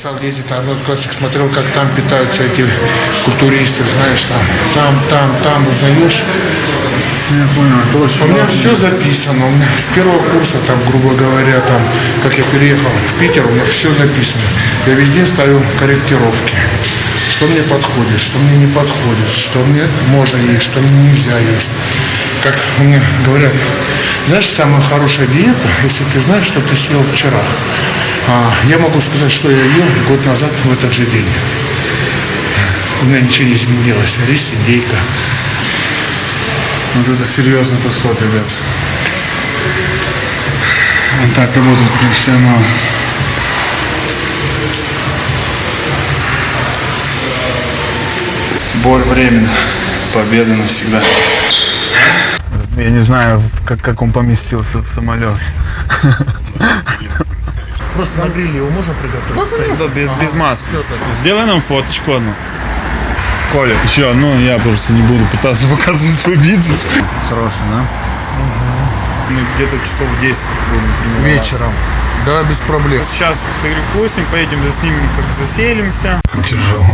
стал ездить на Арнольд Классик, смотрел, как там питаются эти культуристы, знаешь, там, там, там, там, узнаешь. Я понял, это очень У меня важно. все записано. У меня с первого курса, там, грубо говоря, там, как я переехал в Питер, у меня все записано. Я везде ставил корректировки. Что мне подходит, что мне не подходит, что мне можно есть, что мне нельзя есть. Как мне говорят, знаешь, самая хорошая диета, если ты знаешь, что ты съел вчера. А, я могу сказать, что я ел год назад в этот же день. У меня ничего не изменилось. Рис, индейка. Вот это серьезный подход, ребят. Так работают профессионалы. Боль временно, победа навсегда. Я не знаю, как, как он поместился в самолет. Просто на гриле его можно приготовить? Да, без, без масла. Сделай нам фоточку одну. Коля. Еще, ну я просто не буду пытаться показывать свой бицеп. Хороший, да? Мы где-то часов в 10 будем тренироваться. Вечером. Да, без проблем. Сейчас перекусим, поедем заснимем, как заселимся. Тяжело.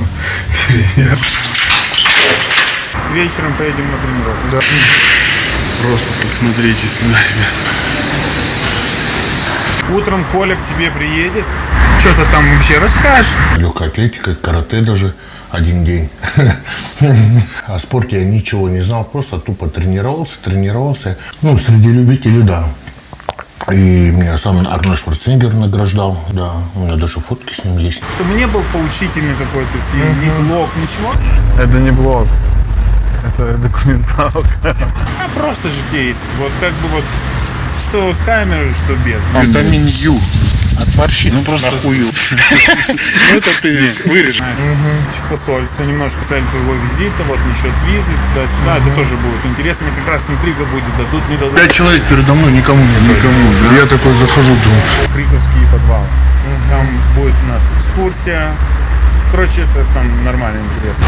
Привет. Вечером поедем на тренировку. Да. Просто посмотрите сюда, ребят. Утром Коля к тебе приедет. Что-то там вообще расскажешь. Легкая атлетика, карате даже один день. О спорте я ничего не знал, просто тупо тренировался, тренировался. Ну, среди любителей, да. И меня сам Арнольд Шварценеггер награждал, да. У меня даже фотки с ним есть. Чтобы не был поучительный какой-то фильм, ни блог, ничего. Это не блог. Это документалка. А просто житейский. Вот как бы вот что с камерой, что без. Витамин Ю от борщи. Ну просто нахую. Ну это ты вырежешь. В посольство немножко цель твоего визита, вот насчет визы, туда-сюда, это тоже будет интересно. Мне как раз интрига будет, дадут, не дадут. Пять человек передо мной, никому не Никому, Я такой захожу, думаю, Криковский подвал. Там будет у нас экскурсия. Короче, это там нормально интересно.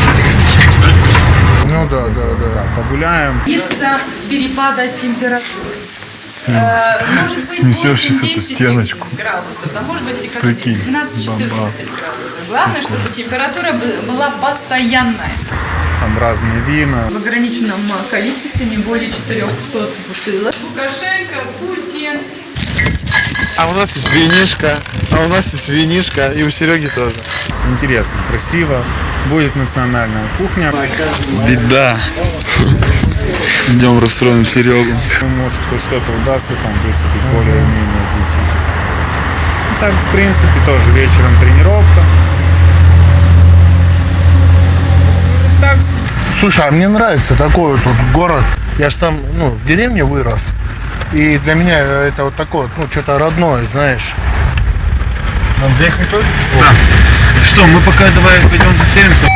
ну да, да, да. Погуляем. Из-за перепада температуры. Э, Может быть 8-10 эту стеночку. градусов, а может быть и как Прикинь, здесь, 12-14 бомба. градусов. Главное, чтобы температура бы- была постоянная. Там разные вина. В ограниченном э, количестве, не более 400 бутылок. Лукашенко, Путин. А у нас есть винишка, а у нас есть винишка, и у Сереги тоже. Интересно, красиво. Будет национальная кухня. Беда. Идем расстроим Серегу. Может, хоть что-то удастся, там, в принципе, более-менее диетическое. Ну, Так, в принципе, тоже вечером тренировка. Так, Слушай, а мне нравится такой вот, вот город. Я же там, ну, в деревне вырос. И для меня это вот такое, вот, ну, что-то родное, знаешь. нам заехать тоже? Да. Что, мы пока давай пойдем заселимся.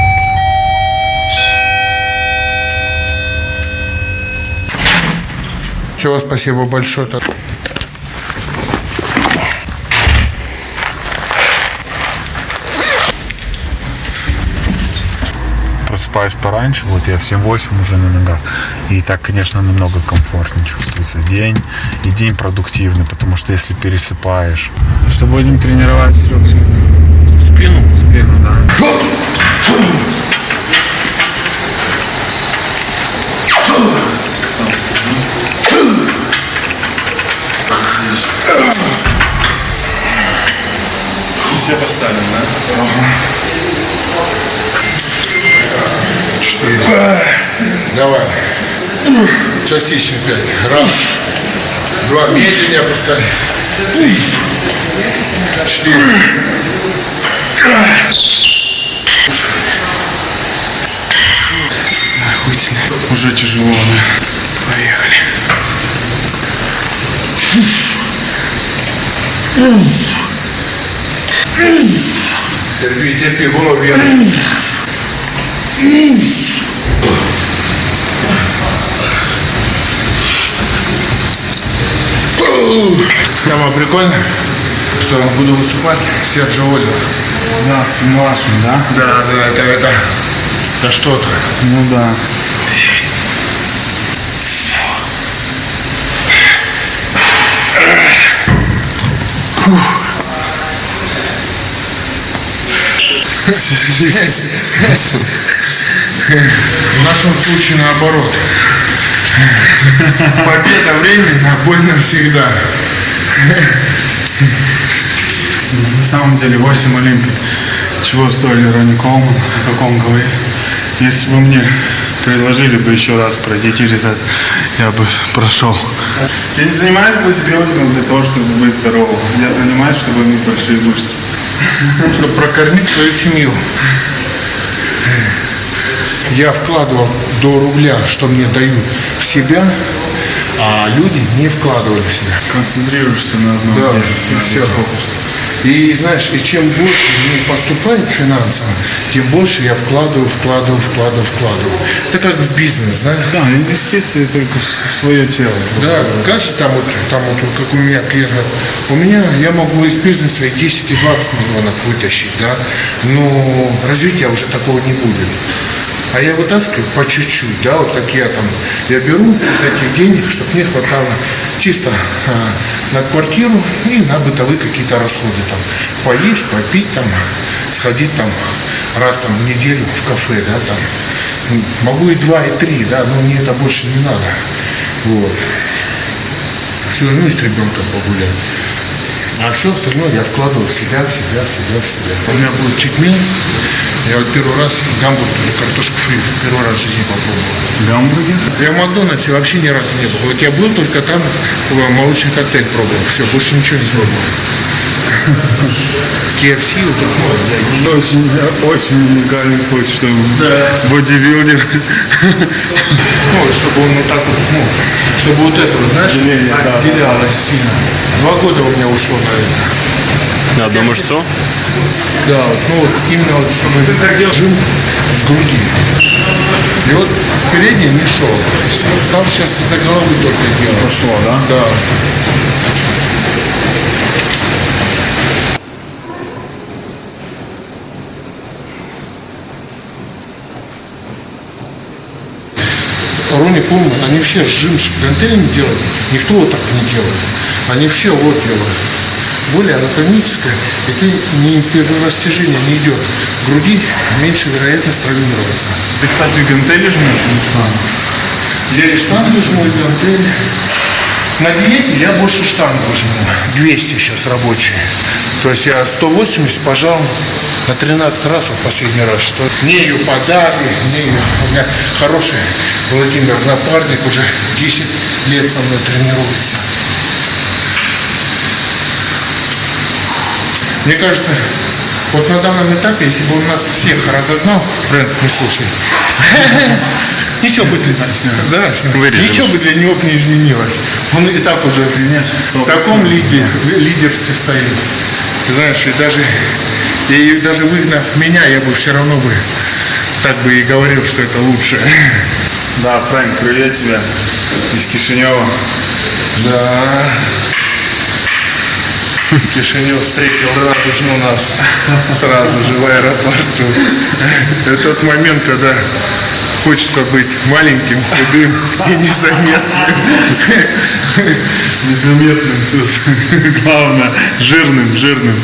Чего спасибо большое-то. Просыпаюсь пораньше, вот я в 7-8 уже на ногах. И так, конечно, намного комфортнее чувствуется день. И день продуктивный, потому что если пересыпаешь... Что будем тренировать, Серег, сегодня? Спину. Спину, да. Все поставим, да? Четыре. Давай. Частично пять. Раз. Два. Медленнее опускай. Три. Четыре. Охуительно. Уже тяжело, да. Поехали. Терпи, терпи, голову вверх. Самое прикольное, что буду выступать Серджио Озеро. Да, с младшим, да? Да, да, это, это, это что-то. Ну да. В нашем случае наоборот. Победа временно, больно всегда. На самом деле 8 Олимпий. Чего стоили Ронни Колман, как он говорит. Если бы мне предложили бы еще раз пройти через это, я бы прошел. Я не занимаюсь бодибилдингом для того, чтобы быть здоровым. Я занимаюсь, чтобы иметь большие мышцы. чтобы прокормить свою семью. Я вкладывал до рубля, что мне дают в себя, а люди не вкладывали в себя. Концентрируешься на одном Да, деле. на все. фокус. И знаешь, и чем больше мне поступает финансово, тем больше я вкладываю, вкладываю, вкладываю, вкладываю. Это как в бизнес, знаешь? Да, инвестиции только в свое тело. Да, кажется, там вот, там вот, как у меня клиент, у меня я могу из бизнеса и 10 и 20 миллионов вытащить, да, но развития уже такого не будет. А я вытаскиваю по чуть-чуть, да, вот как я там, я беру из этих денег, чтобы мне хватало чисто а, на квартиру и на бытовые какие-то расходы, там, поесть, попить, там, сходить там раз там в неделю в кафе, да, там, могу и два, и три, да, но мне это больше не надо, вот. Все, ну и с ребенком погулять. А все остальное я вкладываю в себя, в себя, в себя, в себя. У меня был читмил. Я вот первый раз гамбургер, картошку фри, первый раз в жизни попробовал. Гамбургер? Я в Макдональдсе вообще ни разу не был. Вот я был только там, молочный коктейль пробовал. Все, больше ничего не пробовал. KFC вот не- Очень, очень уникальный случай, что бодибилдер. Ну, чтобы он вот так вот, ну, чтобы вот это вот, знаешь, Отделение, да, да. отделялось сильно. Два года у меня ушло на это. На одну мышцу? Да, вот, ну вот именно вот, чтобы ты так делал жим с груди. И вот передний не шел. Стал сейчас из-за головы только делать. Пошло, да? Да. Рони Кулман, они все с гантелями делают. Никто вот так не делает. Они все вот делают. Более анатомическое, и ты не перерастяжение не идет. Груди меньше вероятность травмироваться. Ты, кстати, гантели жмешь? Я и штангу жму, и гантели. На диете я больше штангу жму. 200 сейчас рабочие. То есть я 180 пожал на 13 раз вот последний раз. Что мне ее подали, мне ее... У меня хороший Владимир напарник, уже 10 лет со мной тренируется. Мне кажется, вот на данном этапе, если бы он нас всех разогнал, бренд не слушай, ничего бы да, Вырежем. ничего бы для него не изменилось. Он и так уже в таком лиде, лидерстве стоит. Знаешь, и даже, и даже выгнав меня, я бы все равно бы так бы и говорил, что это лучше. Да, Фрэнк, привет тебе из Кишинева. Да. Кишинев встретил радужно нас сразу же в аэропорту. Это тот момент, когда хочется быть маленьким, худым и незаметным. Незаметным тут. Главное, жирным, жирным.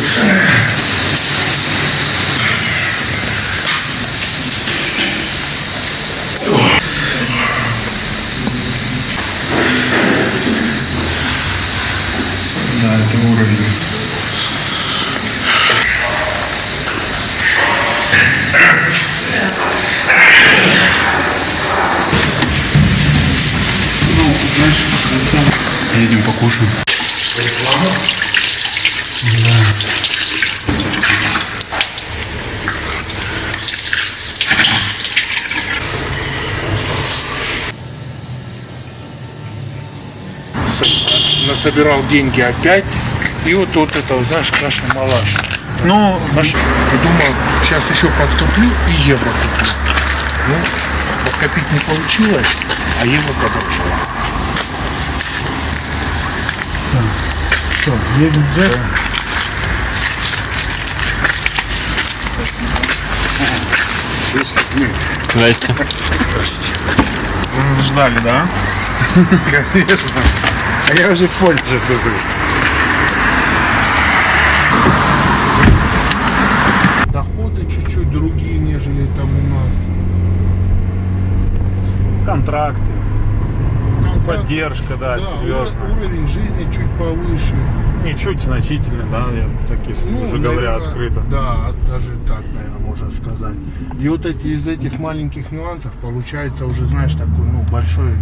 Красиво. Едем покушаем. Насобирал деньги опять. И вот, вот это, знаешь, каша малаш. Ну, Маш, подумал, сейчас еще подкоплю и евро куплю. Ну, подкопить не получилось, а евро подошел. Все, едем джек. Здрасте. Здрасте. Ждали, да? Конечно. А я уже понял, что это будет. Доходы чуть-чуть другие, нежели там у нас. Контракт поддержка, да, Да, серьезно. уро- уровень жизни чуть повыше. Не чуть значительно, да, я так если Ну, уже говоря наверно, открыто. Да, даже так, наверное, можно сказать. И вот эти из этих маленьких нюансов получается уже, знаешь, такой, ну, большой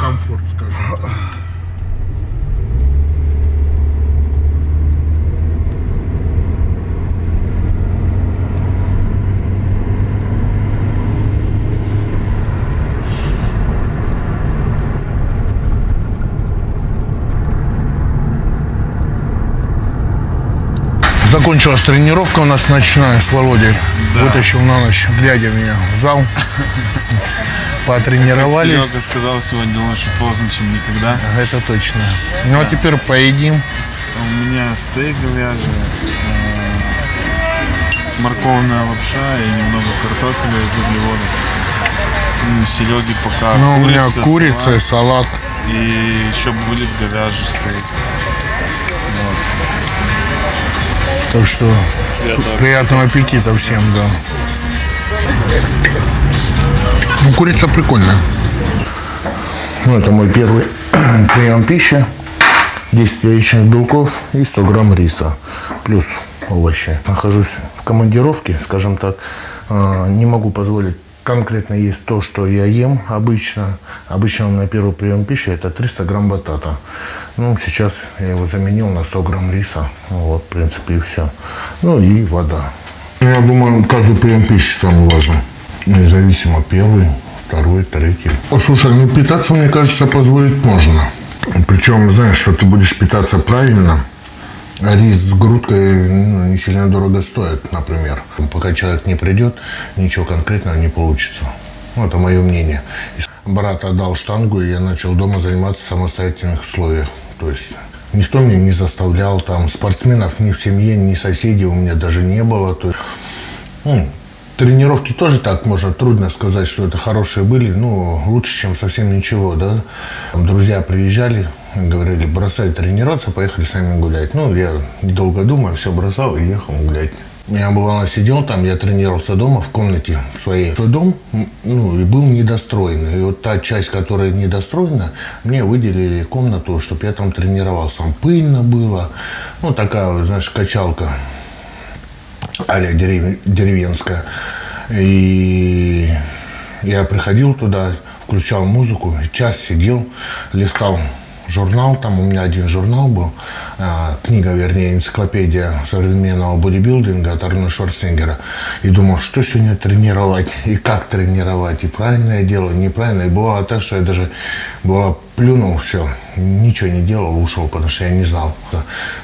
комфорт, скажем так. Закончилась тренировка у нас ночная с Володей. Вытащил на ночь, глядя меня в зал. Потренировались. Серега сказал сегодня лучше поздно, чем никогда. Это точно. Ну а теперь поедим. У меня стейк говяжий, э, морковная лапша и немного картофеля из углеводов. Ну, Сереги пока Ну, у меня курица, и салат, салат. и еще будет говяжий стейк. Так что приятного аппетита всем, да. Ну, курица прикольная. Ну, это мой первый прием пищи. 10 яичных белков и 100 грамм риса. Плюс овощи. Нахожусь в командировке, скажем так. а, Не могу позволить конкретно есть то, что я ем обычно. Обычно на первый прием пищи это 300 грамм батата. Ну, сейчас я его заменил на 100 грамм риса. Вот, в принципе, и все. Ну и вода. Я думаю, каждый прием пищи самый важный. Независимо первый, второй, третий. Слушай, ну питаться, мне кажется, позволить можно. Причем, знаешь, что ты будешь питаться правильно, рис с грудкой ну, не сильно дорого стоит, например. Пока человек не придет, ничего конкретного не получится. Ну, это мое мнение. Брат отдал штангу, и я начал дома заниматься в самостоятельных условиях. То есть никто меня не заставлял, там спортсменов ни в семье, ни соседей у меня даже не было. То есть, ну, тренировки тоже так можно трудно сказать, что это хорошие были, ну, лучше, чем совсем ничего, да. Там друзья приезжали, говорили, бросай тренироваться, поехали с нами гулять. Ну, я недолго думая, все бросал и ехал гулять. Я бывало сидел там, я тренировался дома в комнате в своей. Свой дом, ну, и был недостроенный. И вот та часть, которая недостроена, мне выделили комнату, чтобы я там тренировался. Там пыльно было, ну, такая, знаешь, качалка а-ля дерев- деревенская. И я приходил туда, включал музыку, час сидел, листал журнал, там у меня один журнал был, а, книга, вернее, энциклопедия современного бодибилдинга от Арнольда Шварценеггера. И думал, что сегодня тренировать, и как тренировать, и правильно я делаю, неправильно. И бывало так, что я даже бывало плюнул, все, ничего не делал, ушел, потому что я не знал.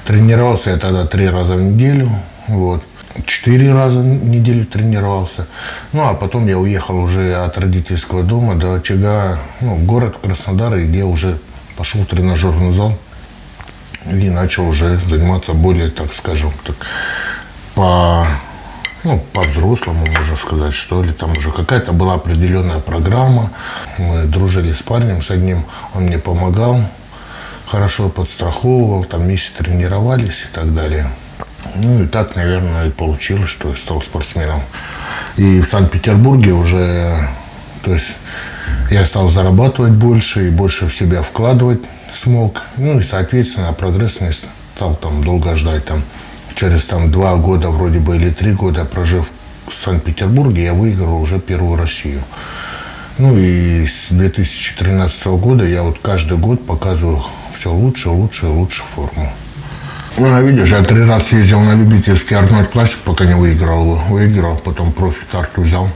Тренировался я тогда три раза в неделю, вот. Четыре раза в неделю тренировался. Ну, а потом я уехал уже от родительского дома до очага, ну, город Краснодар, где уже пошел в тренажерный зал и начал уже заниматься более, так скажем, так, по, ну, по-взрослому, можно сказать, что ли. Там уже какая-то была определенная программа. Мы дружили с парнем, с одним он мне помогал, хорошо подстраховывал, там вместе тренировались и так далее. Ну и так, наверное, и получилось, что стал спортсменом. И в Санкт-Петербурге уже, то есть я стал зарабатывать больше и больше в себя вкладывать смог. Ну и, соответственно, прогресс не стал там долго ждать. Там, через там, два года вроде бы или три года прожив в Санкт-Петербурге, я выиграл уже первую Россию. Ну и с 2013 года я вот каждый год показываю все лучше, лучше лучше форму. Ну, а видишь, я три раза ездил на любительский Арнольд Классик, пока не выиграл его. Выиграл, потом профи-карту взял.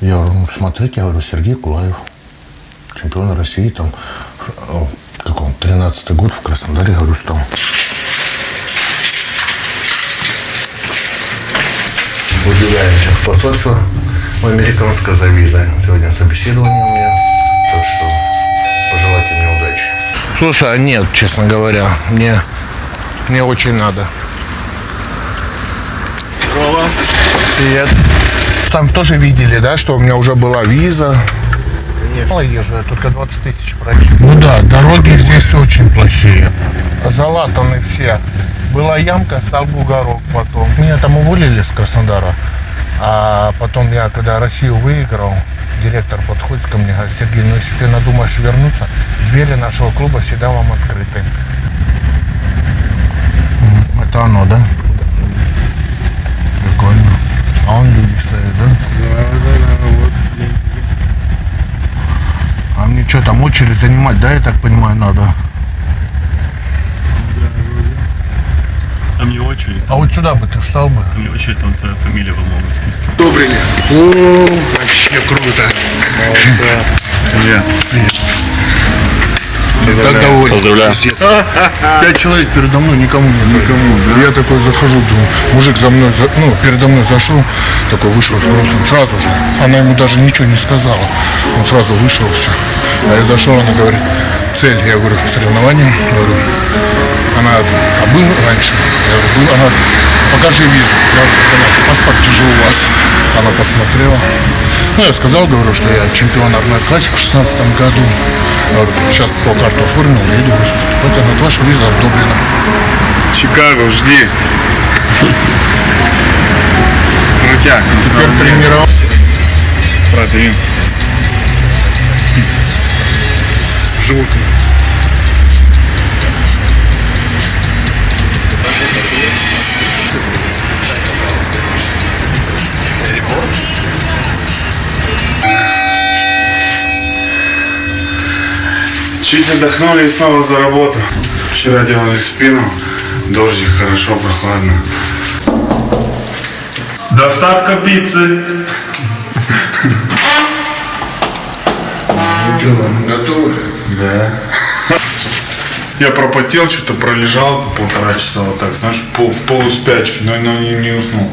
Я говорю, ну, смотрите, я говорю, Сергей Кулаев, чемпион России, там, э, как он, 13 год в Краснодаре, говорю, стал. Удивляемся в посольство в американское за визой. Сегодня собеседование у меня, так что пожелайте мне удачи. Слушай, а нет, честно говоря, мне, мне очень надо. Здорово. Привет. Там тоже видели, да, что у меня уже была виза. Конечно. Езжу я только 20 тысяч прочил. Ну да, дороги здесь очень плохие. Залатаны все. Была ямка, стал бугорок потом. Меня там уволили с Краснодара. А потом я, когда Россию выиграл, директор подходит ко мне, говорит, Сергей, ну если ты надумаешь вернуться, двери нашего клуба всегда вам открыты. Это оно, да? Прикольно. А стоят, да? Да, да, да, вот. А мне что там очередь занимать, да, я так понимаю, надо? Там не очередь, А вот сюда бы ты встал бы. там не очередь, там твоя фамилия в новом списке. Добрый О, вообще круто. Привет. Так доволен. Поздравляю. Пиздец. Пять человек передо мной, никому не никому. Я такой захожу, думаю, мужик за мной, за- ну, передо мной зашел, такой вышел с грузом, сразу же. Она ему даже ничего не сказала. Он сразу вышел, все. А я зашел, она говорит, цель, я говорю, соревнования, говорю, она, а был раньше? Я говорю, был, она, покажи визу. Я говорю, «Понятно, паспорт же у вас. Она посмотрела. Ну, я сказал, говорю, что я чемпион Армат Классик в 16 году. Говорю, сейчас по карту оформил, еду выступить. Вот она, ваша виза одобрена. Чикаго, жди. Крутяк. Теперь тренировал. Протеин. Животные. Чуть отдохнули и снова за работу. Вчера делали спину. Дождик, хорошо, прохладно. Доставка пиццы. Ну что, вам готовы? Да. Я пропотел, что-то пролежал полтора часа вот так, знаешь, пол- в полуспячке, но, но не, не уснул.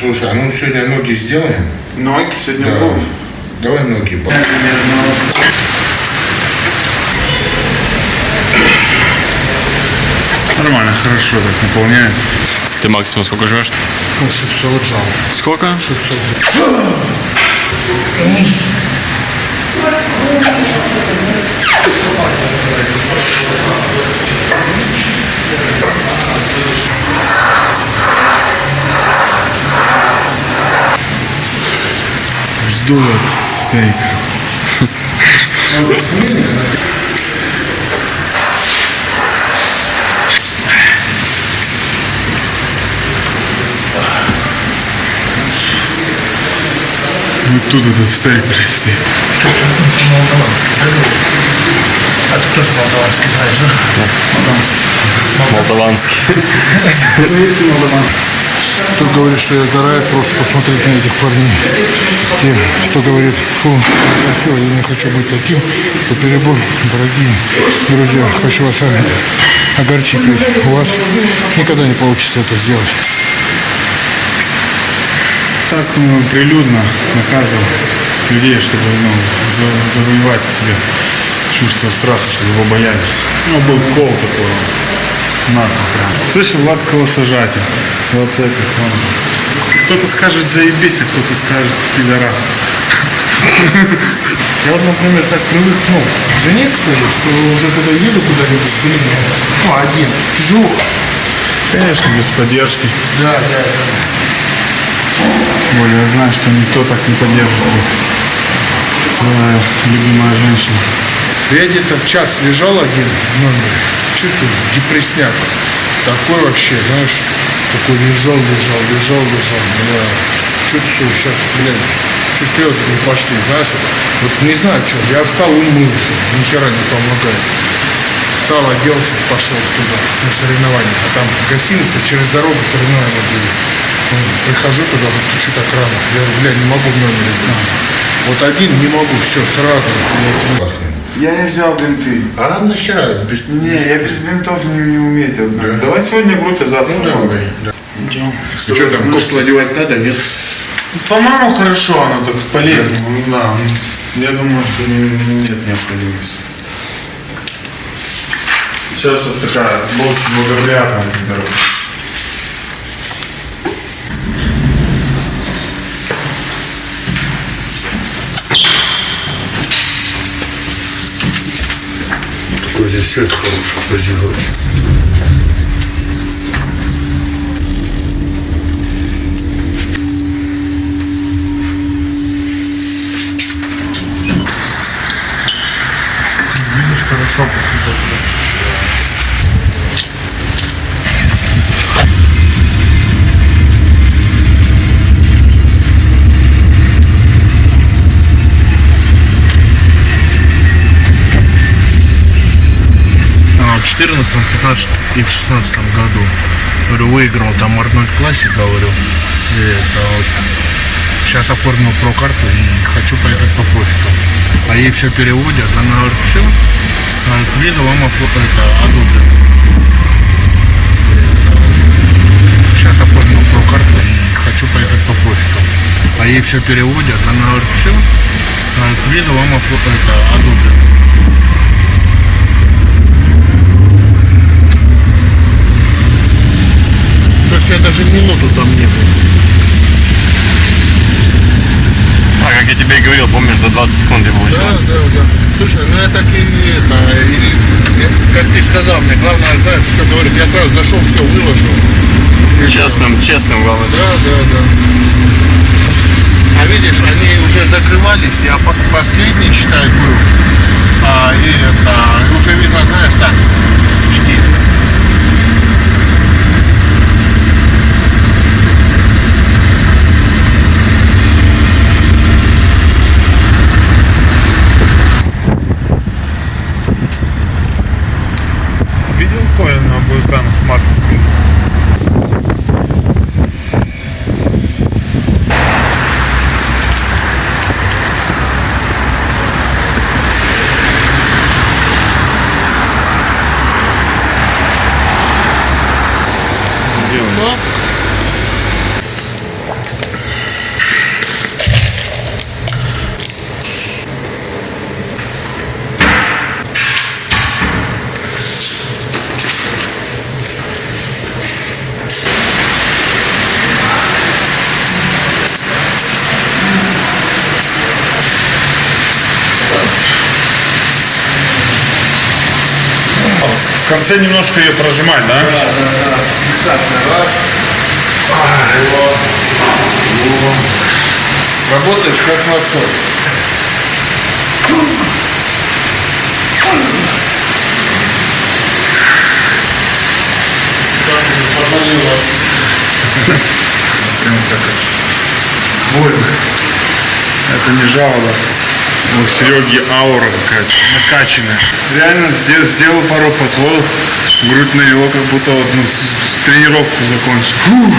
Слушай, а ну сегодня ноги сделаем? Ноги сегодня Да. будут. Давай ноги. по- Нормально, хорошо так наполняет. Ты максимум сколько жмешь? Ну, 600 жал. Сколько? 600. Вздует стейк. Вот тут этот стейк привезти. А ты тоже молдаванский знаешь, да? Молдаванский. Кто говорит, что я здоровяк, просто посмотрите на этих парней. Те, кто говорит, фу, красиво, я не хочу быть таким, то перебор, дорогие друзья, хочу вас огорчить, у вас никогда не получится это сделать. Так ну, прилюдно наказывал людей, чтобы ну, за- завоевать себе чувство страха, чтобы его боялись. Ну, был кол такой. Нахуй прям. Слышал, Влад колосожатель. Вот это он. Кто-то скажет заебись, а кто-то скажет пидорас. Я вот, например, так привык, ну, к жене к своей, что уже когда еду куда-нибудь, блин, ну, один, тяжело. Конечно, без поддержки. Да, да, да. Более я знаю, что никто так не поддержит. Твоя любимая женщина. Я где-то час лежал один в номере, чувствую депресняк. Такой вообще, знаешь, такой лежал, лежал, лежал, лежал. Бля, чувствую сейчас, блин, чуть слезы не пошли, знаешь, вот не знаю, что. Я встал, умылся, ни хера не помогает. Встал, оделся, пошел туда, на соревнования. А там гостиница, через дорогу соревнования были. Ну, Прихожу туда, говорю, ты что так рано? Я говорю, бля, не могу в номере. Вот один не могу, все, сразу. Я не взял бинты. А нахера? Без... Не, я без бинтов не, не умею делать. ноги. Давай сегодня грудь, а завтра Ну, давай. Да. Идем. Ты что там, кофту одевать надо, нет? По-моему, хорошо, оно так полезно. Да. Я думаю, что не- нет необходимости. Сейчас вот такая больше благоприятная температура. сосед хороший позировать. Видишь, хорошо после этого. 14, 15 и в 16 году говорю, выиграл там Арнольд Классик, говорю. И это вот сейчас оформил про-карту и хочу поехать по профикам. А ей все переводят, она говорит, все, виза вам это, одобрена. Сейчас оформил про-карту и хочу поехать по профикам. А ей все переводят, она говорит, все, виза вам это, одобрена. То есть я даже минуту там не был. А как я тебе и говорил, помнишь, за 20 секунд я получил? Да, да, да. Слушай, ну я так и это, и, как ты сказал, мне главное, знаешь, что говорит, я сразу зашел, все выложил. И. Честным, честным, главное. Да, да, да. А видишь, они уже закрывались, я по- последний, считай, был. А, и это, уже видно, знаешь, так, иди. Видел Коля на вулканах Марка? В конце немножко ее прожимать, да? Фиксация, раз. А, его. Его. Работаешь как насос. Прям аж больно. Это не жалоба. У Сереги аура какая-то накачанная. Реально сделал, сделал пару подходов. Грудь навело, как будто вот, ну, с- с тренировку закончил. Фух.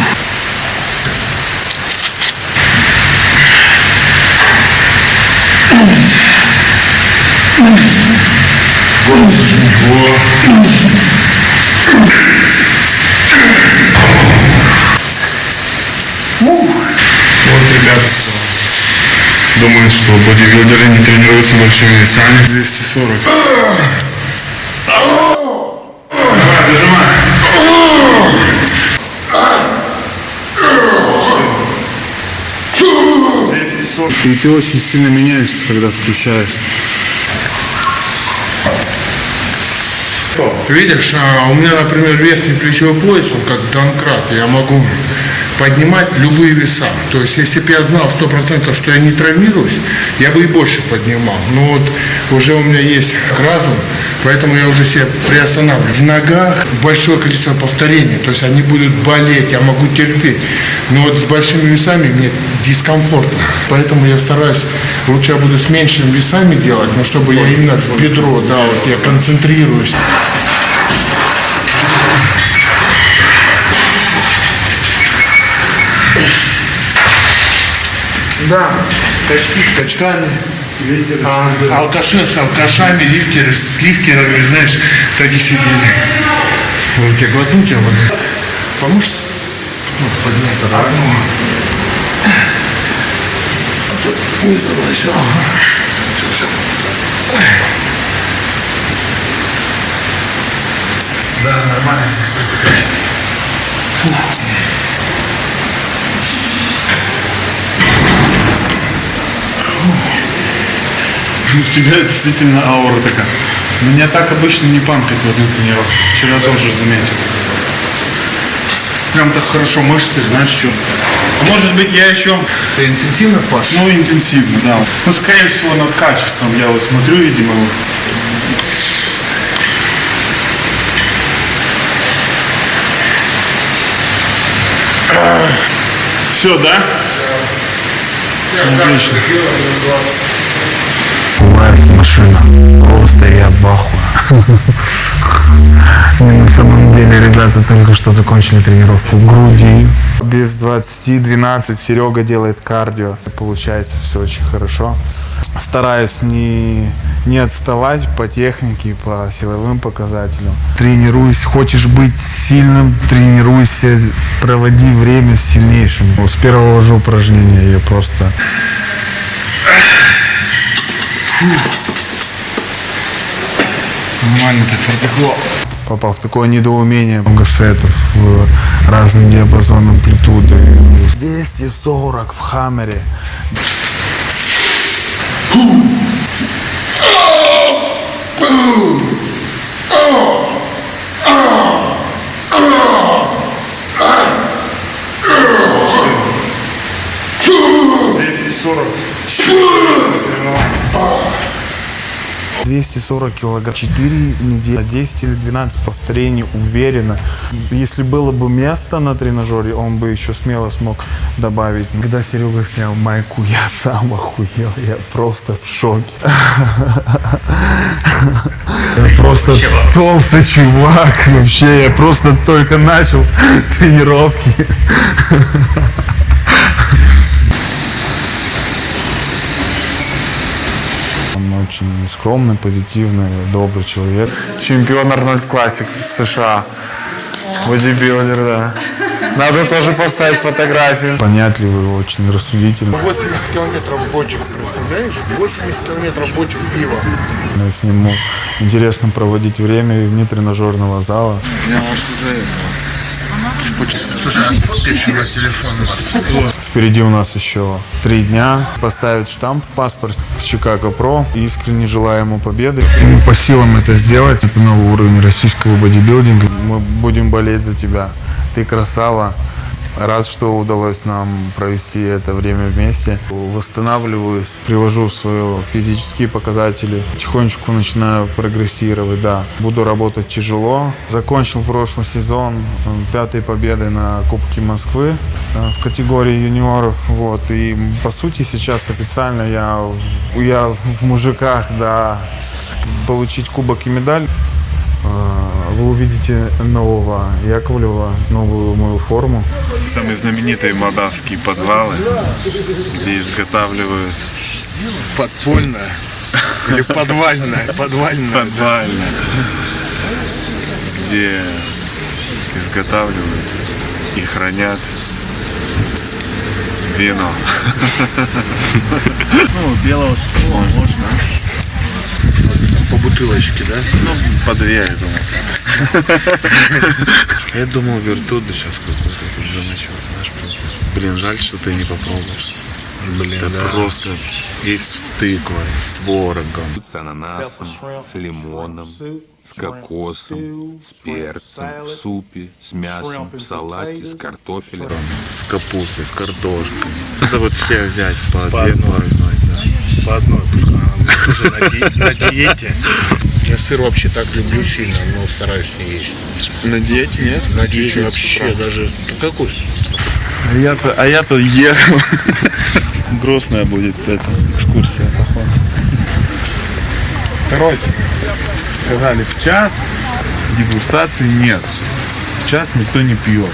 Вот ребята, кто думают, что бодибилдеры не тренируются большими весами. 240. Давай, дожимай. И ты очень сильно меняешься, когда включаешься. Видишь, а у меня, например, верхний плечевой пояс, он как донкрат, я могу поднимать любые веса. То есть, если бы я знал сто процентов, что я не травмируюсь, я бы и больше поднимал. Но вот уже у меня есть разум, поэтому я уже себя приостанавливаю. В ногах большое количество повторений, то есть они будут болеть, я могу терпеть. Но вот с большими весами мне дискомфортно. Поэтому я стараюсь, лучше я буду с меньшими весами делать, но чтобы я именно в бедро, да, вот я концентрируюсь. Да, качки с качками. А, алкаши с алкашами, лифтеры с лифтерами, знаешь, так и сидели. Вот тебе глотнуть я воды. Поможешь ну, подняться одну? А то не забывай, все. Все. Да, нормально здесь припекает. у тебя действительно аура такая. Меня так обычно не пампит в на тренировку. Вчера тоже заметил. Прям так хорошо мышцы, знаешь, чувствую. А может быть я еще... Ты интенсивно пашешь? Ну, интенсивно, да. Ну, скорее всего, над качеством я вот смотрю, видимо, вот. Все, да? Отлично. Лайф машина. Просто я в. Не, на самом деле, ребята только что закончили тренировку груди. Без 20-12 Серега делает кардио. Получается все очень хорошо. Стараюсь не, не отставать по технике, по силовым показателям. Тренируюсь. Хочешь быть сильным, тренируйся. Проводи время с сильнейшим. С первого же упражнения я просто Нормально так протекло. попал в такое недоумение. Много сетов в разный диапазон амплитуды. 240 в хаммере. Двести сорок килограмм, 4 недели, 10 или 12 повторений уверенно. Если было бы место на тренажере, он бы еще смело смог добавить. Когда Серега снял майку, я сам охуел, я просто в шоке. Я просто толстый чувак, вообще, я просто только начал тренировки. Он очень скромный, позитивный, добрый человек. Чемпион Арнольд Классик в США. Бодибилдер, да. Надо тоже поставить фотографию. Понятливый, очень рассудительный. 80 километров бочек, представляешь? 80 километров бочек пива. Я с ним интересно проводить время вне тренажерного зала. Телефон вас. Впереди у нас еще три дня. Поставить штамп в паспорт Чикаго Про. Искренне желаю ему победы. Ему по силам это сделать. Это новый уровень российского бодибилдинга. Мы будем болеть за тебя. Ты красава. Рад, что удалось нам провести это время вместе. Восстанавливаюсь, привожу свои физические показатели. Потихонечку начинаю прогрессировать, да. Буду работать тяжело. Закончил прошлый сезон пятой победой на Кубке Москвы э, в категории юниоров. Вот. И по сути сейчас официально я, я в мужиках, да, получить кубок и медаль. Э, Вы увидите нового Яковлева, новую мою форму. Самые знаменитые молдавские подвалы, где изготавливают Подпольная. Или подвальная. Подвальная. подвально, где изготавливают и хранят вино. Ну, белого стула можно. По бутылочке, да? Ну, по две, я думаю. Я думал, вертуды сейчас какой-то тут замочил, знаешь, просто. Блин, жаль, что ты не попробуешь. Блин, Это просто есть с тыквой, с творогом. с ананасом, с лимоном, с кокосом, с перцем, в супе, с мясом, в салате, с картофелем. С капустой, с картошкой. Это вот все взять по, одной. по одной, да. По одной, тоже на, ди- на диете. Я сыр вообще так люблю сильно, но стараюсь не есть. На диете нет? На диете вообще даже... Ну, Какой? А я-то, а я-то ехал. Грустная будет эта экскурсия, походу. Короче, сказали в час, дегустации нет. В час никто не пьет.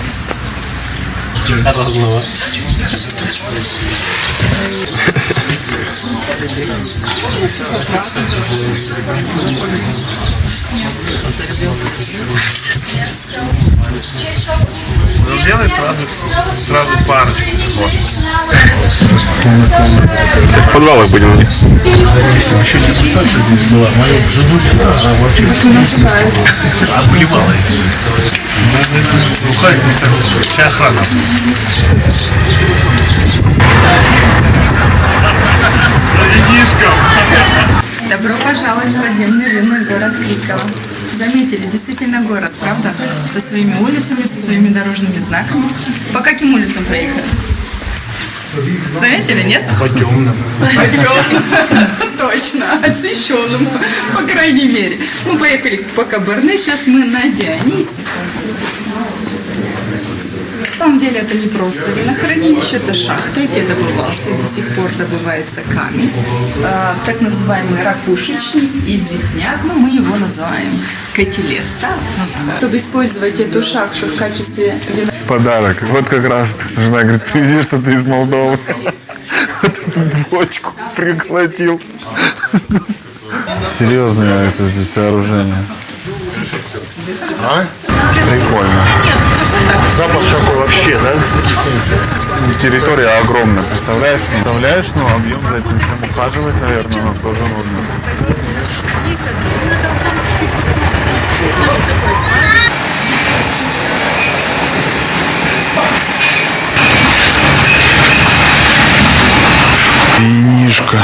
Ну, делай сразу, сразу парочку. Вот. В подвалах будем. Если бы еще дегустация здесь была, мою жену сюда, она вообще обливала. Уходит, мне кажется, вся охрана. Добро пожаловать в подземный рынок город Крикова. Заметили, действительно город, правда? Со своими улицами, со своими дорожными знаками. По каким улицам проехали? Заметили, нет? По темным. По темным. Точно, освещенным, по крайней мере. Мы поехали по Кабарне, сейчас мы на Дионисе. Самом деле это не просто винохранилище, это шахта, где добывался и до сих пор добывается камень. А, так называемый ракушечник, известняк, но мы его называем котелец, да? Чтобы использовать эту шахту в качестве вина Подарок. Вот как раз жена говорит, привези что-то из Молдовы. Вот эту бочку приколотил. Серьезное это здесь сооружение. А? Прикольно. Запах какой вообще, да? Территория огромная, представляешь? Представляешь, ну объем за этим всем ухаживать, наверное, ну, тоже нужно. Винишка.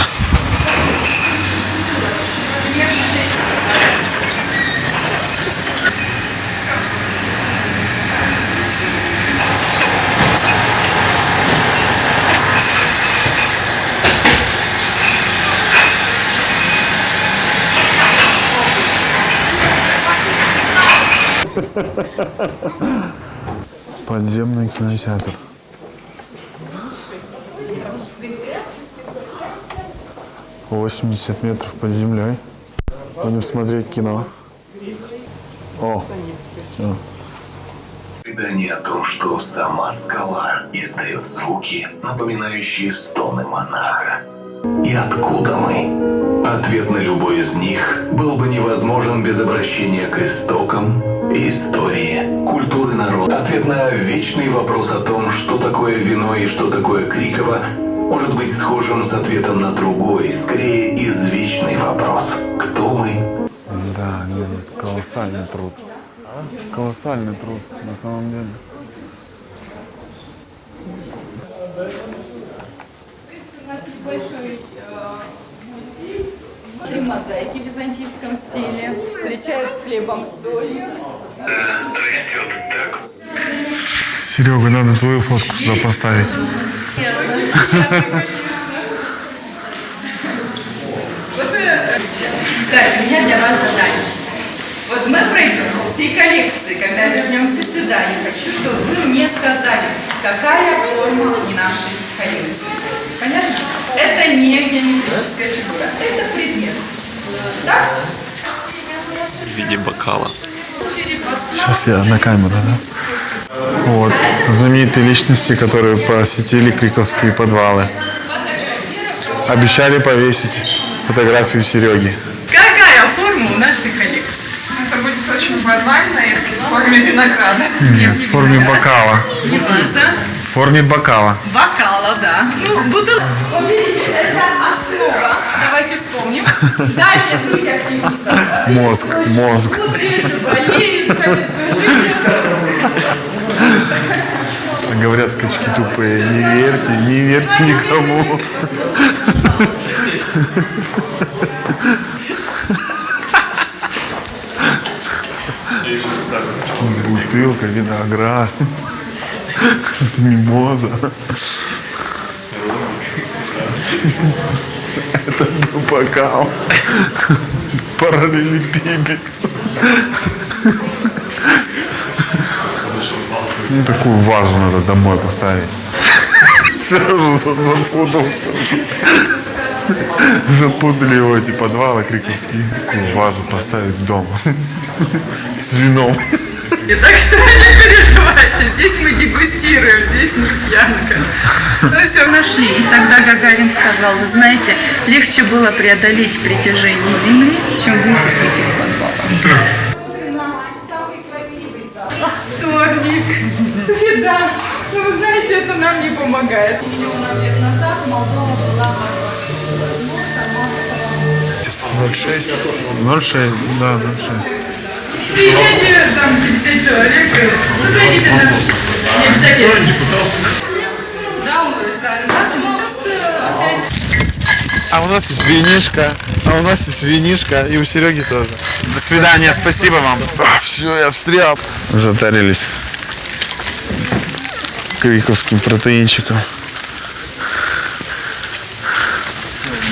Подземный кинотеатр. Восемьдесят метров под землей. Будем смотреть кино. О, все. Предание о том, что сама скала издает звуки, напоминающие стоны монаха. И откуда мы? Ответ на любой из них был бы невозможен без обращения к истокам, истории, культуры народа. Ответ на вечный вопрос о том, что такое вино и что такое Криково, может быть схожим с ответом на другой, скорее извечный вопрос. Кто мы? Да, нет, это колоссальный труд. Колоссальный труд, на самом деле. Три мозаики в византийском стиле. Встречают с хлебом с солью. Серега, надо твою фотку сюда поставить. Кстати, у меня для вас задание. Вот мы пройдем всей коллекции, когда вернемся сюда, я хочу, чтобы вы мне сказали, какая форма нашей коллекции. Понятно? Это не геометрическая фигура, это предмет. Так? В виде бокала. Сейчас я на камеру, да? Вот, знаменитые личности, которые посетили Криковские подвалы. Обещали повесить фотографию Сереги. Какая форма у нашей коллекции? Это будет очень банально, если в форме винограда. Нет, в форме бокала. Не ваза. В форме бокала. Бокала, да. Ну, буду... Видите, это основа. Давайте вспомним. Далее быть активистом. Мозг, мозг. Болеют, качество жизни. Говорят, качки тупые. Не верьте, не верьте никому. Бутылка, виноград, мимоза. Это был бокал. Параллелепипед. Ну, такую вазу надо домой поставить. Сразу запутался. Запутали его эти подвалы криковские. Такую вазу поставить дома. С вином. И так что не переживайте, здесь мы дегустируем, здесь не пьянка. Ну все, нашли. И тогда Гагарин сказал, вы знаете, легче было преодолеть притяжение Земли, чем выйти с этих подвалов. Вторник, среда. Ну, вы знаете, это нам не помогает. Миллионов лет назад Молдова была 06. 06, да, 06. Приезжайте, там 50 человек, вы зайдите на... Не обязательно. Да, он но сейчас опять... А у нас есть винишка, а у нас есть винишка, и у Сереги тоже. До свидания, спасибо вам. все, я встрял. Затарились криковским протеинчиком.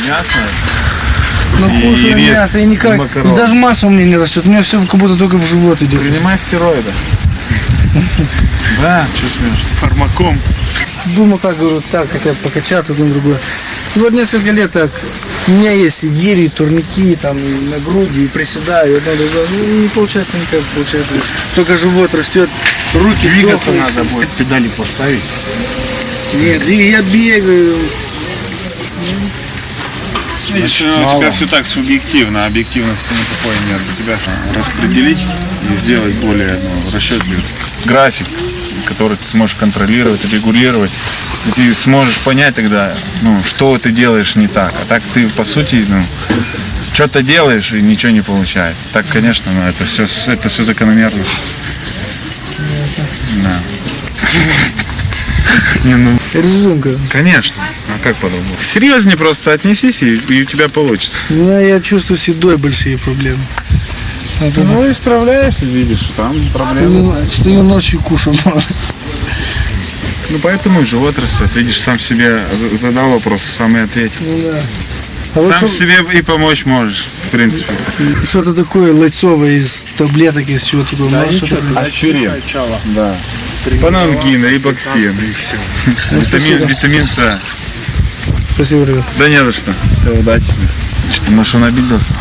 Мясо? И кушаю рис, мясо, и никак, и даже масса у меня не растет, у меня все как будто только в живот идет. Принимай стероиды. Да, что смеешься? Фармаком. Думал так, говорю, так, хотя покачаться, одно другое. И вот несколько лет так, у меня есть и гири, и турники, там, и на груди, и приседаю, и одно другое. Ну, не получается никак, получается. Только живот растет, руки Двигаться дохнут. надо будет, педали поставить. Нет, и я бегаю. Видишь, ну, у тебя все так субъективно, объективности никакой нет. У тебя распределить и сделать более ну, расчетливый график, который ты сможешь контролировать, регулировать. И ты сможешь понять тогда, ну, что ты делаешь не так. А так ты, по сути, ну, что-то делаешь и ничего не получается. Так, конечно, ну, это все, это все закономерно. Да. Не, ну, Рисунка. конечно. А как по-другому? Серьезнее просто отнесись, и, и у тебя получится. Меня, я чувствую с едой большие проблемы. Это, Ну, исправляешься, видишь, что там проблемы. что я ночью кушал. Ну, поэтому и живот растет. Видишь, сам себе за- задал вопрос, сам и ответил. Ну, да. А вот Сам что- себе и помочь можешь, в принципе. что-то такое лайцовое из таблеток, из чего-то такое. Можешь что-то- Аспирин. Да. Панангин, рибоксин. Витамин, витамин С. Спасибо, ребят. Да не за что. Все, удачи. Что, может, он обиделся?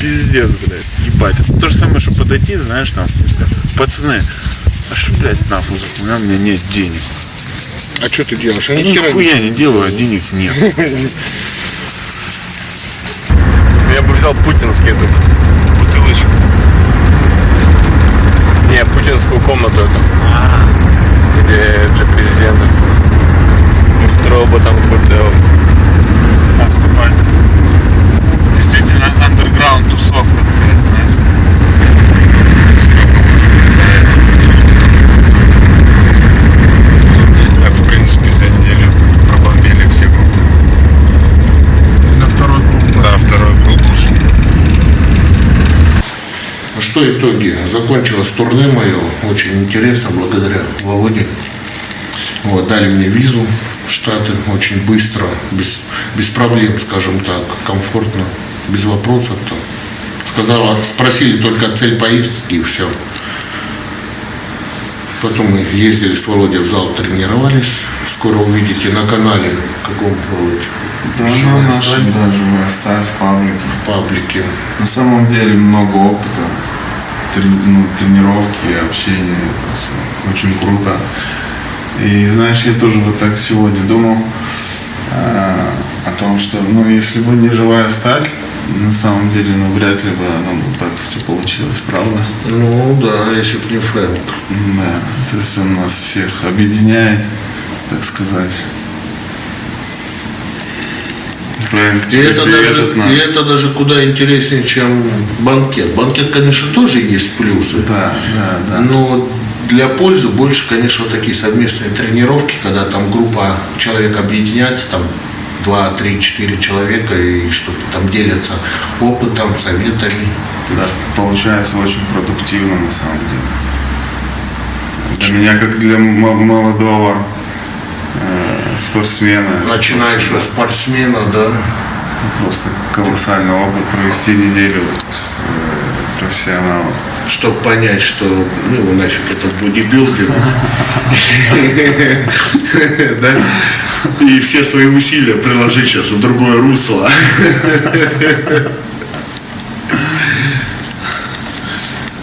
Пиздец, блядь, ебать. Это то же самое, что подойти, знаешь, там, пацаны, а что, блядь, нахуй, у меня нет денег. А что ты делаешь? А Я нихуя не делаю, а денег нет. Я бы взял путинский этот. Бутылочку. Не, путинскую комнату эту. Где для президентов. Устроил бы там какой-то Автопатику. Действительно, андерграунд тусовка такая, знаешь. Серега уже до этого. Так, в принципе, за неделю пробомбили все группы. на второй круг. Да, второй круг ушли. А Что итоги? Закончилось турне мое, очень интересно, благодаря Володе. Вот, дали мне визу в Штаты очень быстро, без, без проблем, скажем так, комфортно, без вопросов. Там. Сказала, спросили только цель поездки и все. Потом мы ездили с Володей в зал, тренировались. Скоро увидите на канале, каком Володь, Да, на нашем даже в паблике. в паблике. На самом деле много опыта, ну, тренировки, общения, это очень круто. И знаешь, я тоже вот так сегодня думал а, о том, что, ну, если бы не живая сталь, на самом деле, ну, вряд ли бы оно бы так все получилось, правда? Ну да, если бы не Фрэнк. Да, то есть он нас всех объединяет, так сказать. И это, даже, от нас. и это даже куда интереснее, чем банкет. Банкет, конечно, тоже есть плюсы. Да, да, да. Но для пользы больше, конечно, такие совместные тренировки, когда там группа человек объединяется, там 2, 3, 4 человека и что-то там делятся опытом, советами. Да, получается очень продуктивно на самом деле. Для меня, как для молодого спортсмена, Начинающего спортсмена, да. просто колоссальный опыт провести неделю с э, профессионалом. чтобы понять, что ну его нафиг этот бодибилдинг. Да? И все свои усилия приложить сейчас в другое русло.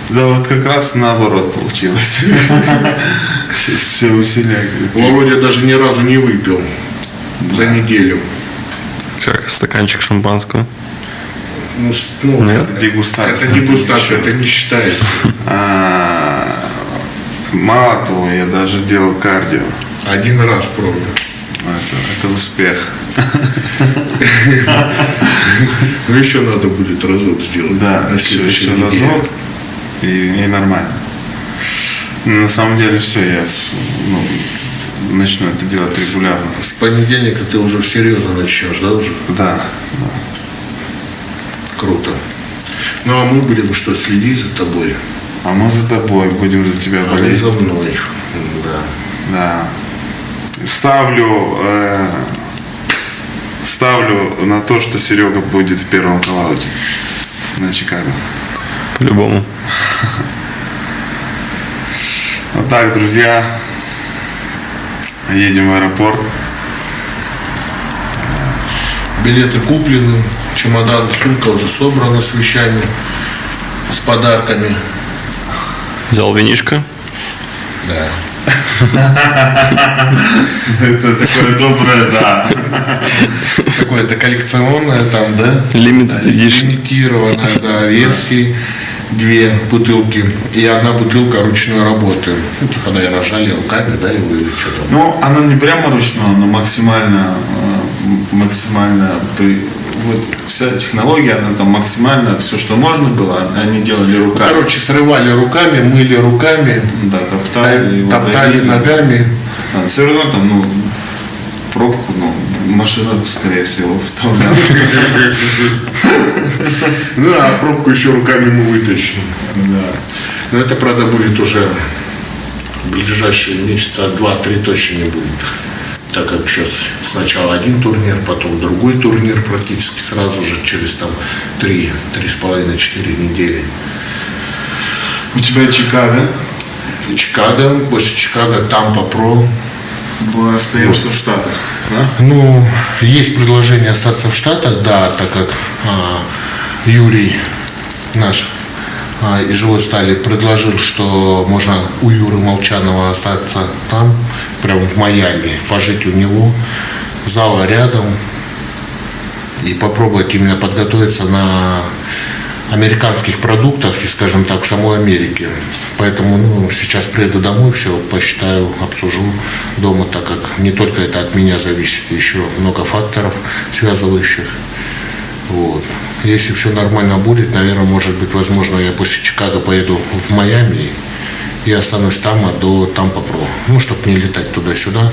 Да, вот как раз наоборот получилось. Все, все усилия. Володя даже ни разу не выпил за неделю. Как стаканчик шампанского. Ну, ну, Нет? это- Дегустация. Это дегустация, это не считается. А, мало того, я даже делал кардио. Один раз, правда. Это, это успех. Ну, еще надо будет разок сделать. Да, еще, еще разок, и, и нормально. Но на самом деле все, я ну, начну это делать регулярно. С понедельника ты уже серьезно начнешь, да, уже? Да, да. Круто. Ну, а мы будем что, следить за тобой? А мы за тобой будем за тебя А болеть. за мной. Да. Да. Ставлю, э, ставлю на то, что Серега будет в первом коллауде на Чикаго. По-любому. Вот так, друзья. Едем в аэропорт. Билеты куплены, чемодан, сумка уже собрана с вещами, с подарками. Взял винишко. Да. Это такое доброе, да. Какое-то коллекционное там, да? Limited edition. Лимитированная, да, версии. Две бутылки и одна бутылка ручной работы. Ну, типа, наверное, жали руками, да, его или что там. Ну, она не прямо ручная, но максимально, э, максимально, при- вот вся технология, она там максимально, все, что можно было, они делали руками. Короче, срывали руками, мыли руками, Да, топтали, его топтали давили. ногами. А, все равно там, ну, пробку, ну, машина, скорее всего, вставляла. Ну, а пробку еще руками мы вытащим. Да. Но это, правда, будет уже в ближайшие месяца два-три точно не будет. Так как сейчас сначала один турнир, потом другой турнир практически сразу же, через там три, три с половиной, четыре недели. У тебя Чикаго, Чикаго, после Чикаго Тампа Про. мы остаемся в Штатах, да? Ну, есть предложение остаться в Штатах, да, так как а, Юрий наш а, из живой стали предложил, что можно у Юры Молчанова остаться там, прямо в Майами, пожить у него, зала рядом и попробовать именно подготовиться на американских продуктах и, скажем так, в самой Америке. Поэтому ну, сейчас приеду домой, все посчитаю, обсужу дома, так как не только это от меня зависит, еще много факторов связывающих. Вот. Если все нормально будет, наверное, может быть, возможно, я после Чикаго поеду в Майами и останусь там а до Тампа Про. Ну, чтобы не летать туда-сюда.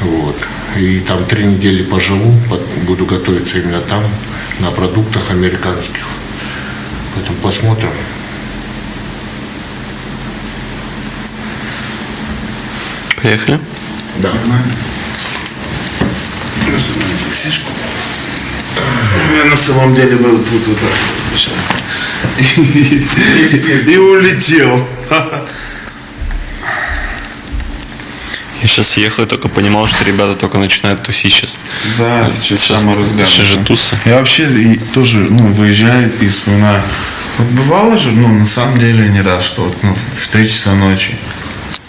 Вот. И там три недели поживу, под- буду готовиться именно там, на продуктах американских. Поэтому посмотрим. Поехали. Да. таксишку. Я на самом деле был тут вот так вот сейчас. И улетел. Я сейчас ехал и только понимал, что ребята только начинают тусить сейчас. Да, сейчас самый разгар. Сейчас же тусы. Я вообще и тоже, ну, выезжаю и вспоминаю. Вот бывало же, ну, на самом деле не раз, что вот, ну, в 3 часа ночи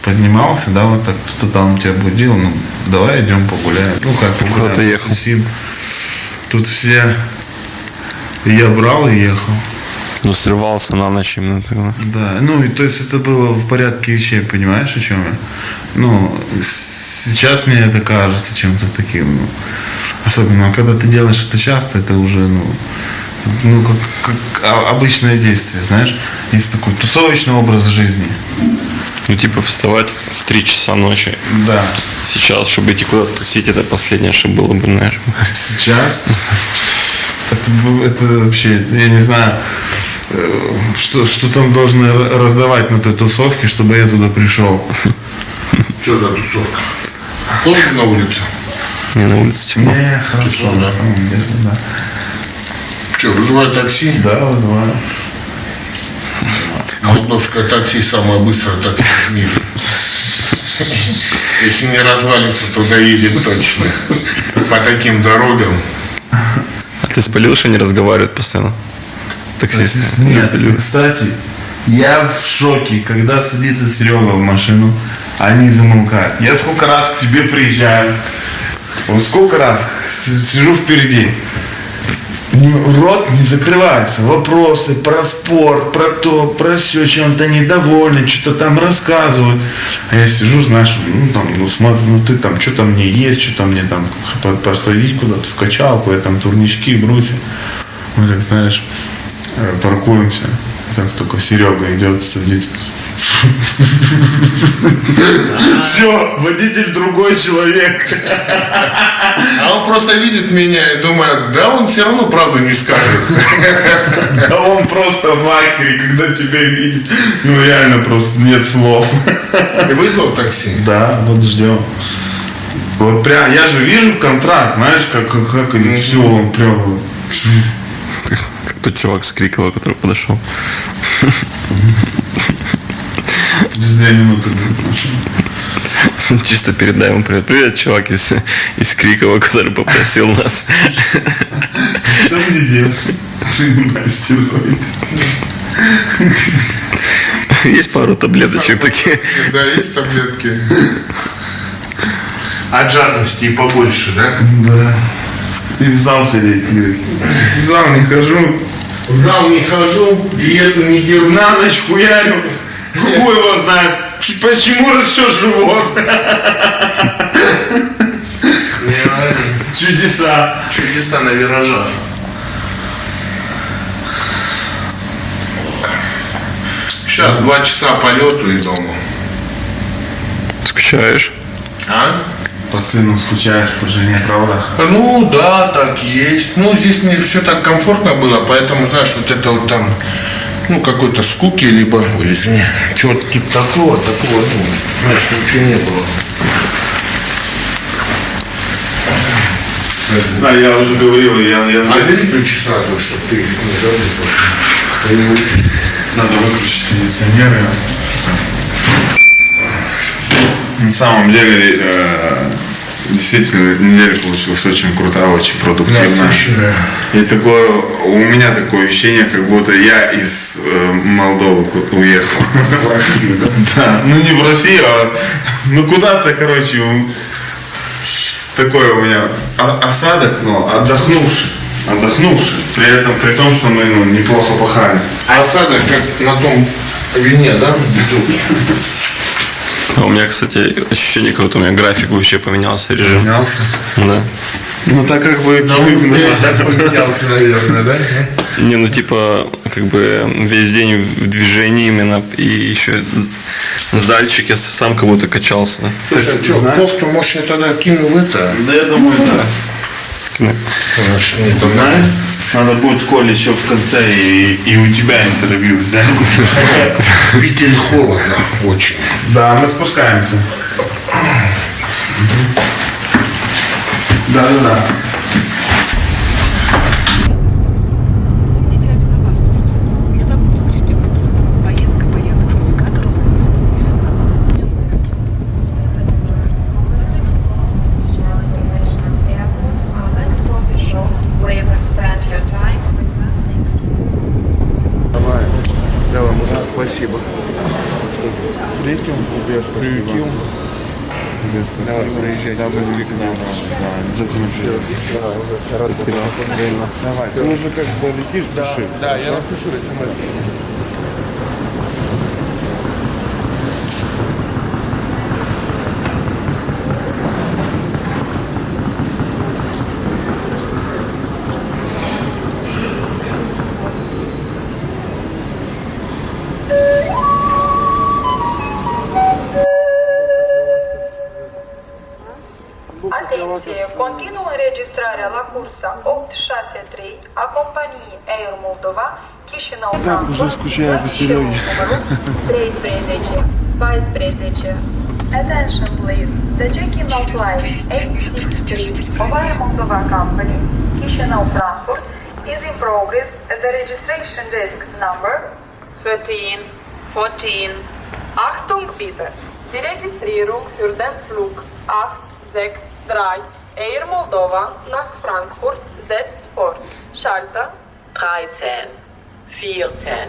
поднимался, да, вот так, кто-то там тебя будил, ну, давай идем погуляем. Ну, как погуляем. Куда-то ехал. потусим. Тут все... Я брал и ехал. Ну, срывался на ночь именно тогда. Да, ну, и то есть это было в порядке вещей, понимаешь, о чем я? Ну, сейчас мне это кажется чем-то таким, ну, особенно когда ты делаешь это часто, это уже, ну, ну, как, как обычное действие, знаешь, есть такой тусовочный образ жизни. Ну, типа, вставать в 3 часа ночи. Да. Сейчас, чтобы идти куда-то тусить, это последнее, что было бы, наверное. Сейчас это, это вообще, я не знаю, э, что, что там должны раздавать на той тусовке, чтобы я туда пришел. Что за тусовка? Тоже на улице? Не на улице тепло. Не, хорошо, на самом деле, да. Что, вызывают такси? Да, вызываю. Мордовское такси самое быстрое такси в мире. Если не развалится, то доедет точно. По таким дорогам. А ты спалил, что не разговаривают постоянно? Таксисты. Нет, кстати, я в шоке, когда садится Серега в машину, а они замолкают. Я сколько раз к тебе приезжаю, вот сколько раз сижу впереди. Рот не закрывается. Вопросы про спорт, про то, про все, чем-то недовольны, что-то там рассказывают. А я сижу, знаешь, ну там, ну смотрю, ну ты там, что там мне есть, что там мне там походить куда-то в качалку, я там турнички, брусья. Мы так, знаешь, э, паркуемся. Так только Серега идет, садится. Все, водитель другой человек. А он просто видит меня и думает, да он все равно правду не скажет. А он просто в ахере, когда тебя видит. Ну реально просто нет слов. И вызвал такси. Да, вот ждем. Вот прям, я же вижу контраст, знаешь, как, как, как они все, он прям. Как тот чувак с Крикова, который подошел. Через две минуты. Чисто передай ему привет. Привет, чувак из, из Крикова, который попросил нас. Что мне делать? Есть пару таблеточек такие. Да, есть таблетки. От жадности и побольше, да? Да. И в зал ходить. В зал не хожу. В зал не хожу, диету не держу. На ночь хуярю. Хуй его знает. Почему растет живот? Чудеса. Чудеса на виражах. Сейчас два часа полету и дома. Скучаешь? А? По сыну скучаешь, по жене, правда? Ну да, так есть. Ну, здесь мне все так комфортно было, поэтому, знаешь, вот это вот там, ну, какой-то скуки, либо, ой, извини, чего-то типа такого, такого, ну, знаешь, ничего не было. Да, я уже говорил, я, я А бери ключи сразу, чтобы ты их не забыл. надо выключить кондиционер. На самом деле, э, действительно, неделя получилась очень крутая, очень продуктивная. И такое, у меня такое ощущение, как будто я из э, Молдовы уехал. В Россию, да? Да, ну не в Россию, а ну куда-то, короче, такой у меня осадок, но отдохнувший. Отдохнувший. При этом, при том, что мы ну, неплохо пахали. А осадок как на том вине, да? А у меня, кстати, ощущение, как будто у меня график вообще поменялся, режим. Менялся. Да. Ну так как бы Да, так поменялся, наверное, да? Не, ну типа, как бы весь день в движении именно, и еще зальчик, я сам как будто качался. Слушай, а что, кофту, может, я тогда кину в это? Да я думаю, да. Значит, там Знаешь, надо будет Коле еще в конце и, и у тебя интервью взять. в Питере холодно очень. Да, мы спускаемся. Да, да, да. Помните о безопасности. Не забудьте пристегнуться. Поездка по Яндекс.Навигатору займет 19 минут. Давай, мужик, спасибо. Приютил тебе, приютил. Давай, приезжай. Да, мы к нам. Да, обязательно все. Давай, уже рад Давай, ты уже как бы летишь, да, пиши. Да, я напишу смс. Moldova Chișinău Frankfurt numărul 13 14 Attention please. The check-in of flight 863 of Air Moldova Company Chișinău Frankfurt is in progress at the registration desk number 13 14 Achtung bitte! Die Registrierung für den Flug 863 Air Moldova nach Frankfurt setzt fort. Schalter 13, 14,